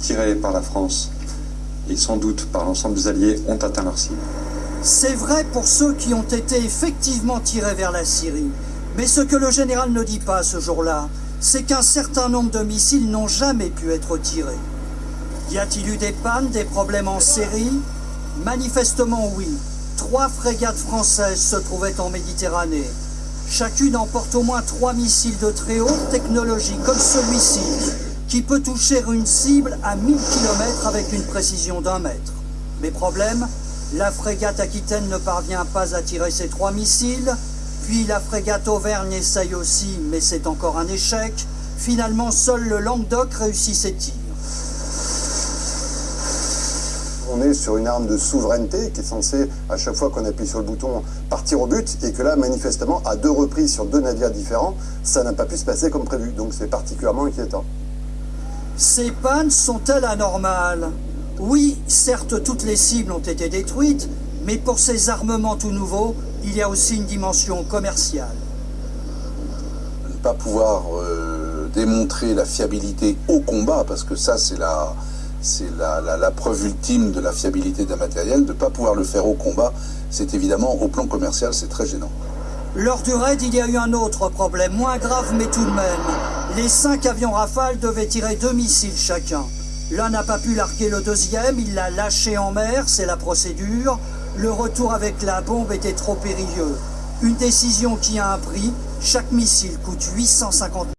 tirés par la France et sans doute par l'ensemble des alliés ont atteint leur cible. C'est vrai pour ceux qui ont été effectivement tirés vers la Syrie. Mais ce que le général ne dit pas ce jour-là, c'est qu'un certain nombre de missiles n'ont jamais pu être tirés. Y a-t-il eu des pannes, des problèmes en série Manifestement oui. Trois frégates françaises se trouvaient en Méditerranée. Chacune emporte au moins trois missiles de très haute technologie, comme celui-ci, qui peut toucher une cible à 1000 km avec une précision d'un mètre. Mais problème, la frégate Aquitaine ne parvient pas à tirer ses trois missiles, puis la frégate Auvergne essaye aussi, mais c'est encore un échec. Finalement, seul le Languedoc réussit ses tirs. On est sur une arme de souveraineté qui est censée, à chaque fois qu'on appuie sur le bouton, partir au but, et que là, manifestement, à deux reprises sur deux navires différents, ça n'a pas pu se passer comme prévu. Donc c'est particulièrement inquiétant. Ces pannes sont-elles anormales? Oui, certes, toutes les cibles ont été détruites, mais pour ces armements tout nouveaux, il y a aussi une dimension commerciale. Ne pas pouvoir euh, démontrer la fiabilité au combat, parce que ça, c'est la, la, preuve ultime de la fiabilité d'un matériel. De ne pas pouvoir le faire au combat, c'est évidemment, au plan commercial, c'est très gênant. Lors du raid, il y a eu un autre problème, moins grave mais tout de même. Les cinq avions Rafale devaient tirer deux missiles chacun. L'un n'a pas pu larguer le deuxième, il l'a lâché en mer, c'est la procédure. Le retour avec la bombe était trop périlleux. Une décision qui a un prix, chaque missile coûte 850